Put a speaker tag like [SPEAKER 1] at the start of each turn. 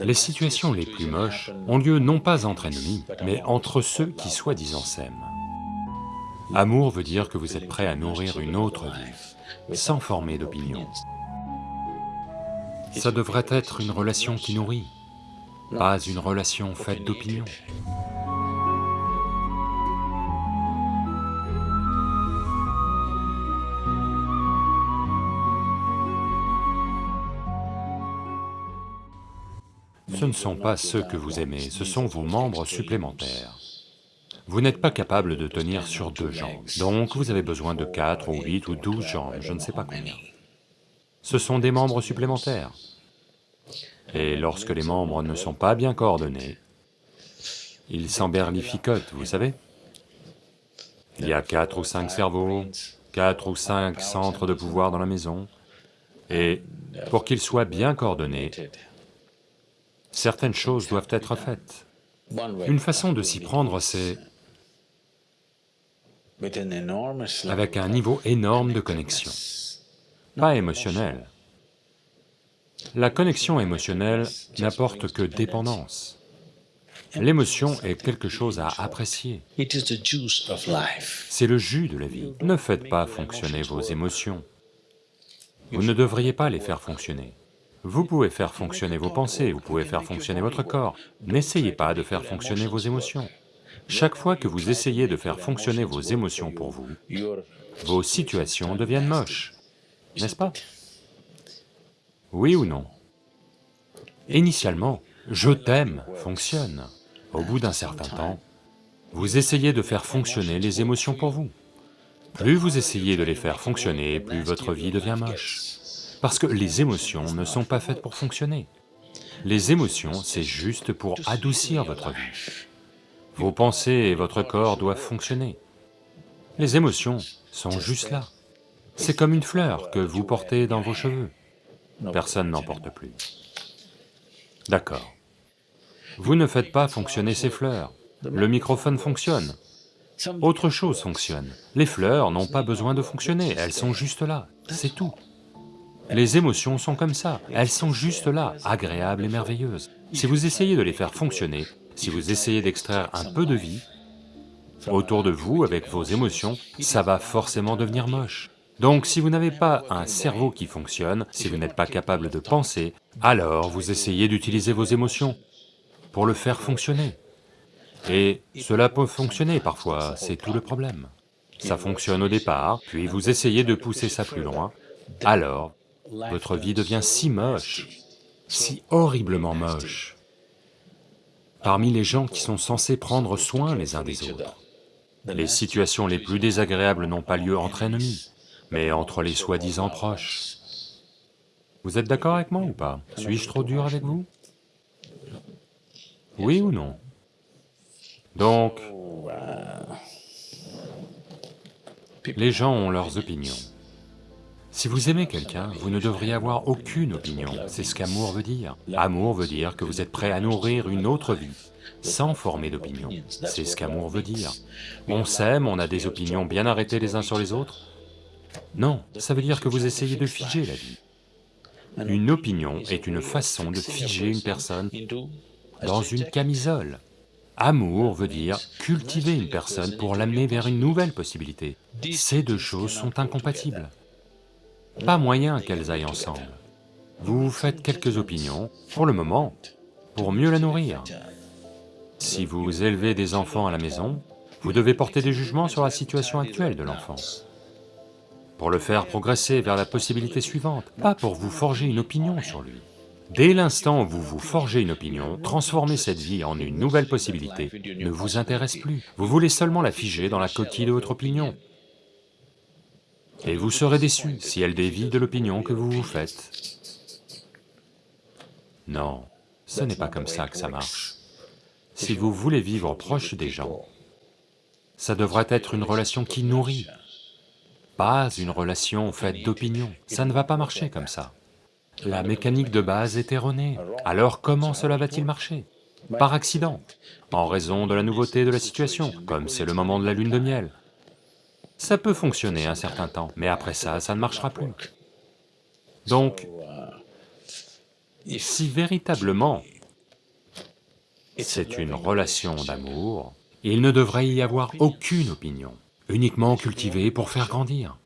[SPEAKER 1] Les situations les plus moches ont lieu non pas entre ennemis, mais entre ceux qui soi-disant s'aiment. Amour veut dire que vous êtes prêt à nourrir une autre vie, sans former d'opinion. Ça devrait être une relation qui nourrit, pas une relation faite d'opinion. Ce ne sont pas ceux que vous aimez, ce sont vos membres supplémentaires. Vous n'êtes pas capable de tenir sur deux jambes, donc vous avez besoin de quatre ou huit ou douze jambes, je ne sais pas combien. Ce sont des membres supplémentaires. Et lorsque les membres ne sont pas bien coordonnés, ils s'emberlificotent, vous savez Il y a quatre ou cinq cerveaux, quatre ou cinq centres de pouvoir dans la maison, et pour qu'ils soient bien coordonnés, certaines choses doivent être faites. Une façon de s'y prendre, c'est avec un niveau énorme de connexion, pas émotionnel. La connexion émotionnelle n'apporte que dépendance. L'émotion est quelque chose à apprécier. C'est le jus de la vie. Ne faites pas fonctionner vos émotions. Vous ne devriez pas les faire fonctionner. Vous pouvez faire fonctionner vos pensées, vous pouvez faire fonctionner votre corps, n'essayez pas de faire fonctionner vos émotions. Chaque fois que vous essayez de faire fonctionner vos émotions pour vous, vos situations deviennent moches, n'est-ce pas? Oui ou non? Initialement, « je t'aime » fonctionne. Au bout d'un certain temps, vous essayez de faire fonctionner les émotions pour vous. Plus vous essayez de les faire fonctionner, plus votre vie devient moche. Parce que les émotions ne sont pas faites pour fonctionner. Les émotions, c'est juste pour adoucir votre vie. Vos pensées et votre corps doivent fonctionner. Les émotions sont juste là. C'est comme une fleur que vous portez dans vos cheveux. Personne n'en porte plus. D'accord. Vous ne faites pas fonctionner ces fleurs. Le microphone fonctionne. Autre chose fonctionne. Les fleurs n'ont pas besoin de fonctionner, elles sont juste là, c'est tout. Les émotions sont comme ça, elles sont juste là, agréables et merveilleuses. Si vous essayez de les faire fonctionner, si vous essayez d'extraire un peu de vie, autour de vous, avec vos émotions, ça va forcément devenir moche. Donc si vous n'avez pas un cerveau qui fonctionne, si vous n'êtes pas capable de penser, alors vous essayez d'utiliser vos émotions pour le faire fonctionner. Et cela peut fonctionner parfois, c'est tout le problème. Ça fonctionne au départ, puis vous essayez de pousser ça plus loin, alors votre vie devient si moche, si horriblement moche, parmi les gens qui sont censés prendre soin les uns des autres. Les situations les plus désagréables n'ont pas lieu entre ennemis, mais entre les soi-disant proches. Vous êtes d'accord avec moi ou pas? Suis-je trop dur avec vous? Oui ou non? Donc, les gens ont leurs opinions. Si vous aimez quelqu'un, vous ne devriez avoir aucune opinion, c'est ce qu'amour veut dire. Amour veut dire que vous êtes prêt à nourrir une autre vie, sans former d'opinion, c'est ce qu'amour veut dire. On s'aime, on a des opinions bien arrêtées les uns sur les autres Non, ça veut dire que vous essayez de figer la vie. Une opinion est une façon de figer une personne dans une camisole. Amour veut dire cultiver une personne pour l'amener vers une nouvelle possibilité. Ces deux choses sont incompatibles. Pas moyen qu'elles aillent ensemble. Vous faites quelques opinions, pour le moment, pour mieux la nourrir. Si vous élevez des enfants à la maison, vous devez porter des jugements sur la situation actuelle de l'enfant, pour le faire progresser vers la possibilité suivante, pas pour vous forger une opinion sur lui. Dès l'instant où vous vous forgez une opinion, transformer cette vie en une nouvelle possibilité ne vous intéresse plus. Vous voulez seulement la figer dans la coquille de votre opinion. Et vous serez déçu si elle dévie de l'opinion que vous vous faites. Non, ce n'est pas comme ça que ça marche. Si vous voulez vivre proche des gens, ça devrait être une relation qui nourrit, pas une relation faite d'opinion. Ça ne va pas marcher comme ça. La mécanique de base est erronée. Alors comment cela va-t-il marcher? Par accident, en raison de la nouveauté de la situation, comme c'est le moment de la lune de miel. Ça peut fonctionner un certain temps, mais après ça, ça ne marchera plus. Donc, si véritablement C'est une relation d'amour, il ne devrait y avoir aucune opinion, uniquement cultivée pour faire grandir.